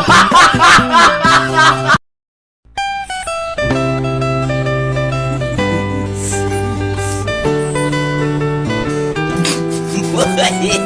哈哈哈哈哈哈哈不可以